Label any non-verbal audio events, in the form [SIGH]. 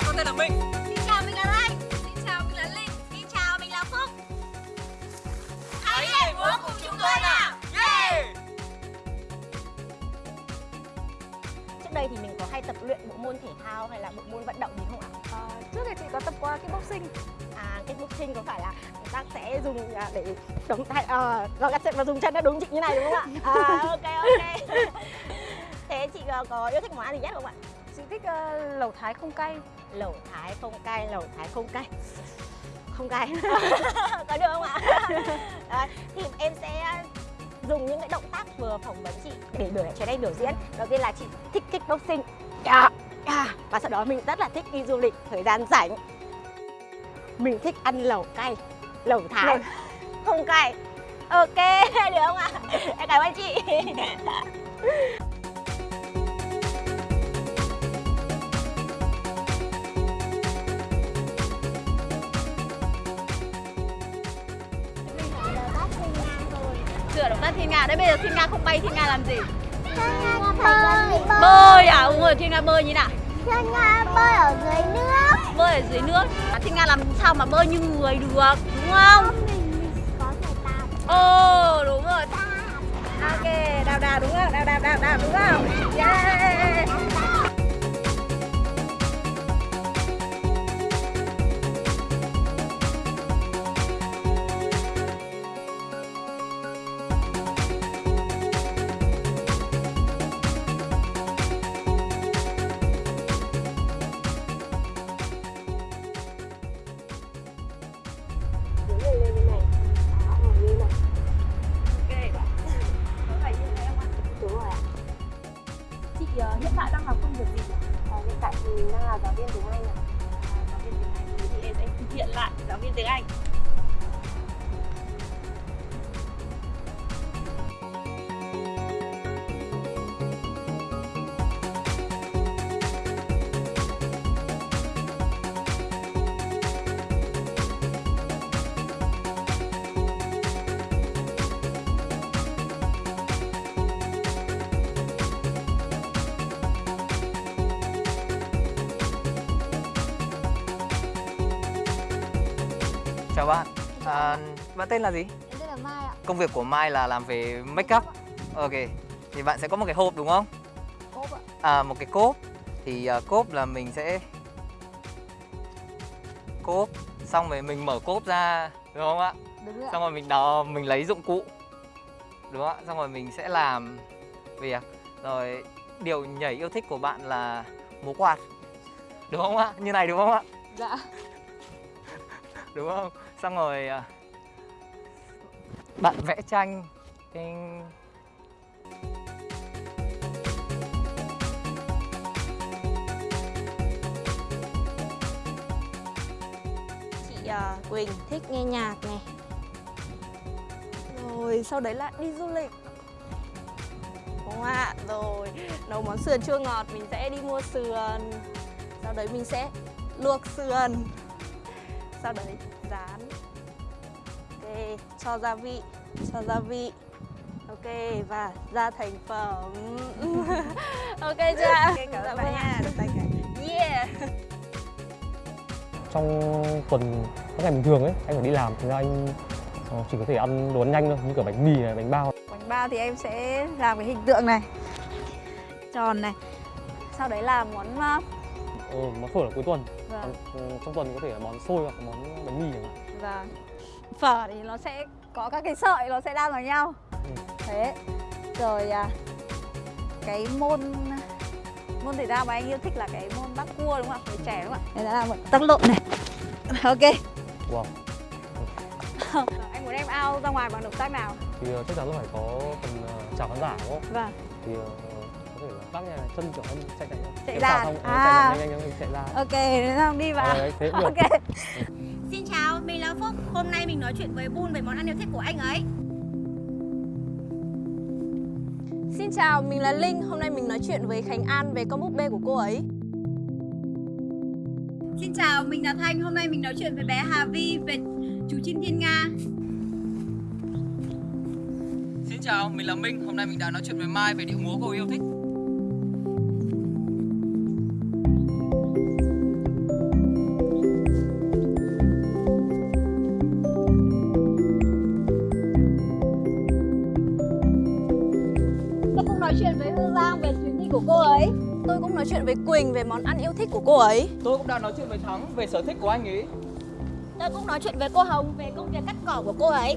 chào, con tên là Minh Xin chào, mình là Lan Xin chào, mình là Linh Xin chào, mình là Phúc Hãy nhảy múa cùng chúng tôi nào Yeah Trước đây thì mình có hay tập luyện bộ môn thể thao hay là bộ môn vận động gì không ạ? À, trước thì chị có tập qua kickboxing À, kickboxing có phải là người ta sẽ dùng à, để động tay à, rồi các sẽ và dùng chân nó đúng chị như này đúng không ạ? [LAUGHS] À, ok ok. [LAUGHS] Thế chị có, có yêu thích món ăn gì nhất không ạ? Chị thích uh, lẩu thái không cay Lẩu thái không cay, lẩu thái không cay. Không cay. [LAUGHS] có được không ạ? [LAUGHS] Đấy, thì em sẽ dùng những cái động tác vừa phỏng vấn chị để biểu trở đây biểu diễn. Đầu tiên là chị thích kickboxing. Yeah, yeah. Và sau đó mình rất là thích đi du lịch thời gian rảnh. Mình thích ăn lẩu cay, lẩu thái Lẩu- [LAUGHS] không cay. Ok, được không ạ? Em cảm ơn chị. Sửa động tác thiên nga. Đấy bây giờ thiên nga không bay, thiên nga làm gì? Bơi Bơi à? Đúng rồi, thiên nga bơi như nào? Thiên Nga bơi ở dưới nước Bơi ở dưới nước. À, thiên nga làm sao mà bơi như người được, đúng không? Mình có thể tạt Ồ, đúng rồi. Ok, đào đào đúng không? Đào đào đào đào đúng không? Yeah. Chị uh, hiện tại đang học công việc gì? À, hiện tại thì mình đang là giáo viên tiếng Anh ạ. Giáo viên tiếng Anh thì em sẽ thực hiện lại giáo viên tiếng Anh. Chào bạn à, Bạn tên là gì? Em tên là Mai ạ Công việc của Mai là làm về make up Ok Thì bạn sẽ có một cái hộp đúng không? Cốp ạ À một cái cốp Thì à, cốp là mình sẽ Cốp Xong rồi mình mở cốp ra Đúng không ạ? Đúng rồi Xong rồi mình đó mình lấy dụng cụ Đúng không ạ? Xong rồi mình sẽ làm việc Rồi điều nhảy yêu thích của bạn là múa quạt Đúng không ạ? Như này đúng không ạ? Dạ đúng không? Xong rồi à, bạn vẽ tranh. Thì Chị uh, Quỳnh thích nghe nhạc này. Rồi sau đấy là đi du lịch. Đúng không ạ? Rồi nấu món sườn chua ngọt mình sẽ đi mua sườn. Sau đấy mình sẽ luộc sườn. Sau đấy? Rán Ok, cho gia vị Cho gia vị. Ok, và ra thành phẩm. [LAUGHS] Ok chưa? Ok, cảm ơn bạn nha Được tay cái Yeah. Trong tuần các ngày bình thường ấy anh phải đi làm thì ra anh ờ, chỉ có thể ăn đồ ăn nhanh thôi như kiểu bánh mì này bánh bao. Bánh bao thì em sẽ làm cái hình tượng này. Tròn này. Sau đấy là món ờ, món phở là cuối tuần Vâng. Còn, ừ, trong tuần có thể là món xôi hoặc món bánh mì chẳng hạn và phở thì nó sẽ có các cái sợi nó sẽ đan vào nhau Ừ. Thế Rồi à, cái môn môn thể thao mà anh yêu thích là cái môn bắt cua đúng không ạ? Với trẻ đúng không ạ? Đây là một tắc lộn này [LAUGHS] Ok wow [LAUGHS] Anh muốn em ao ra ngoài bằng động tác nào? thì ờ, chắc chắn là phải có phần ờ, chào khán giả đúng không Vâng thì ờ, có thể là nhà này chân kiểu em chạy chạy Chạy ra. À. chạy nhanh chạy ra Ok, thế xong đi vào đấy, thế Ok [LAUGHS] Xin chào, mình là Phúc. Hôm nay mình nói chuyện với Bun về món ăn yêu thích của anh ấy. Xin chào, mình là Linh Hôm nay mình nói chuyện với Khánh An về con búp bê của cô ấy Xin chào, mình là Thanh. Hôm nay mình nói chuyện với bé Hà Vi về chú chim thiên nga. Xin chào, mình là Minh. Hôm nay mình đã nói chuyện với Mai về điệu múa cô yêu thích. của cô ấy. Tôi cũng nói chuyện với Quỳnh về món ăn yêu thích của cô ấy. Tôi cũng đang nói chuyện với Thắng về sở thích của anh ấy Tôi cũng nói chuyện với cô Hồng về công việc cắt cỏ của cô ấy.